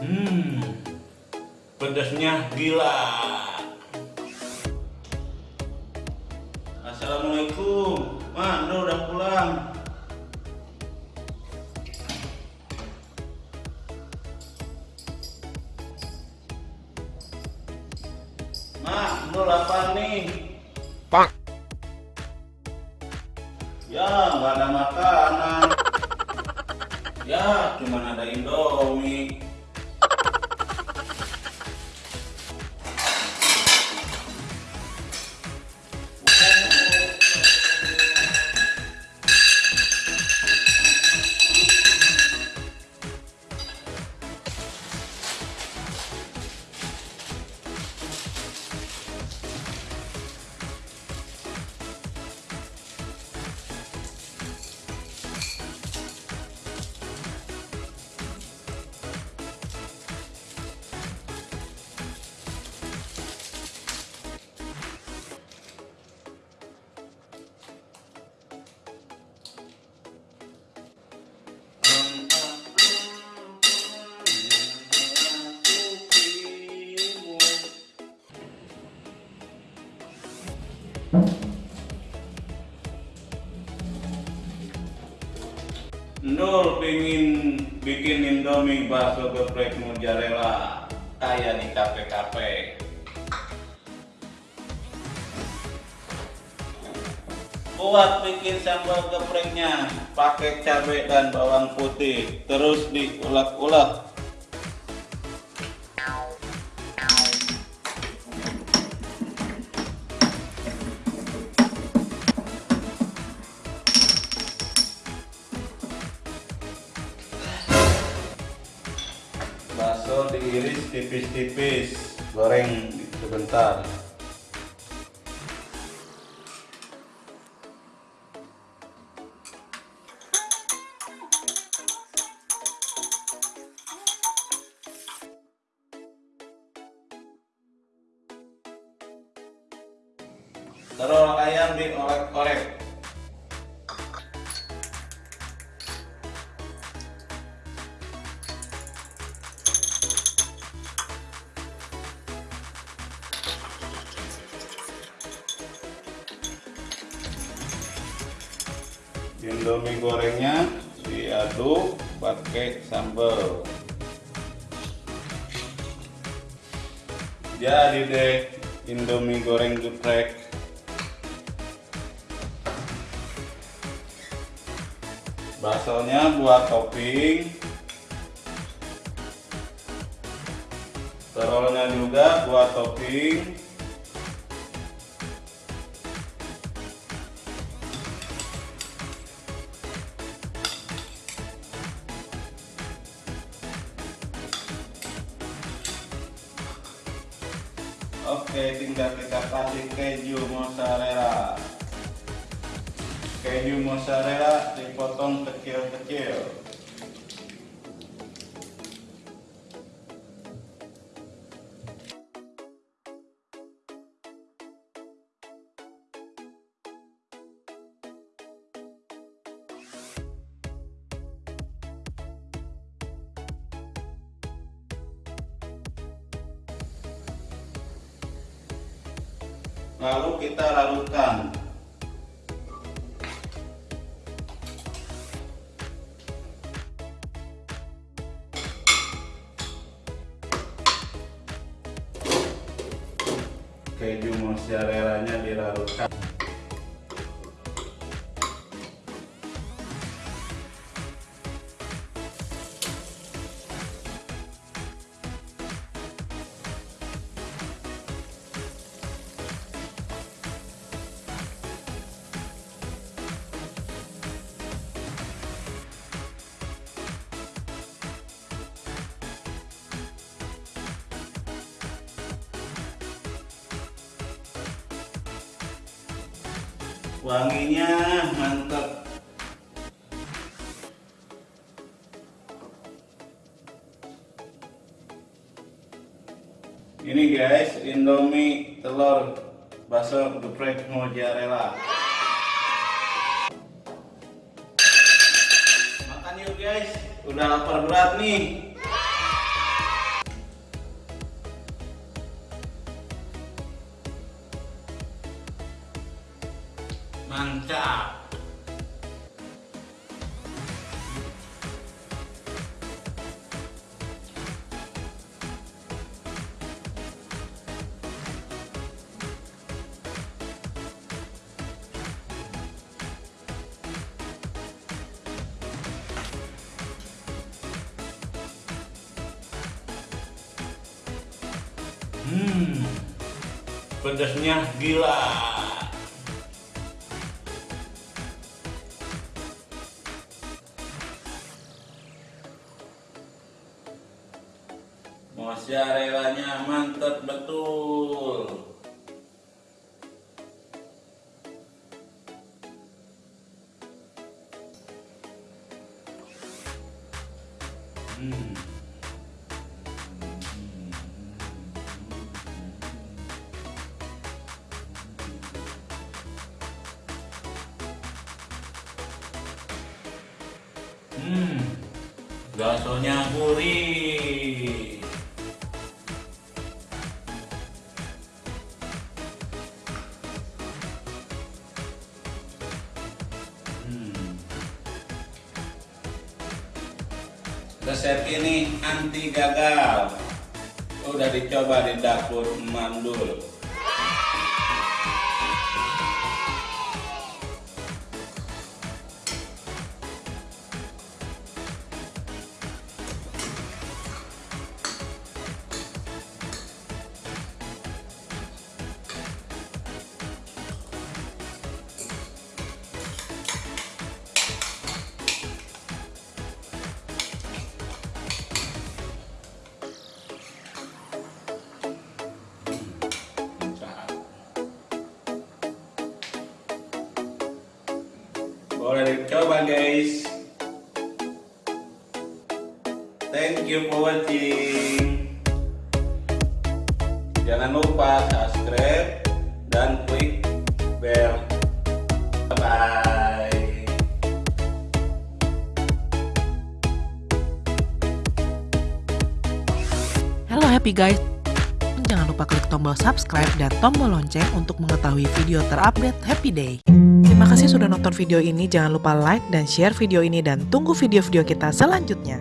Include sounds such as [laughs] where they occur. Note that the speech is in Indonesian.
Hmm, pedasnya gila. Assalamualaikum, Ma, udah pulang. Ma, Nur apa nih? Pak. Ya, nggak ada makanan. [laughs] Ya, cuma ada Indomie. Nur pingin bikin Indomie bakso geprek mozzarella kayak di kafe-kafe. Buat bikin sambal gepreknya pakai cabai dan bawang putih, terus diulek-ulek. Tipis-tipis, goreng sebentar. Terus ayam diorek-orek. Indomie gorengnya diaduk pakai sambal. Jadi deh Indomie goreng geprek. Baksonya buat topping. Terolnya juga buat topping. Oke, tinggal kita kasih keju mozzarella. Keju mozzarella dipotong kecil-kecil. Lalu kita larutkan. Keju mozzarella-nya dilarutkan. Wanginya mantap. Ini guys, Indomie telur bakso geprek mozzarella. Makan yuk guys, udah lapar berat nih. mantap Hmm, pedasnya gila. Mozzarella-nya mantap betul. Hmm. Hmm, gurih. Resep ini anti gagal. Udah dicoba di dapur mandul. Boleh dicoba guys. Thank you for watching. Jangan lupa subscribe dan klik bell. Bye. Halo happy guys. Jangan lupa klik tombol subscribe dan tombol lonceng untuk mengetahui video terupdate Happy Day. Terima kasih sudah nonton video ini. Jangan lupa like dan share video ini dan tunggu video-video kita selanjutnya.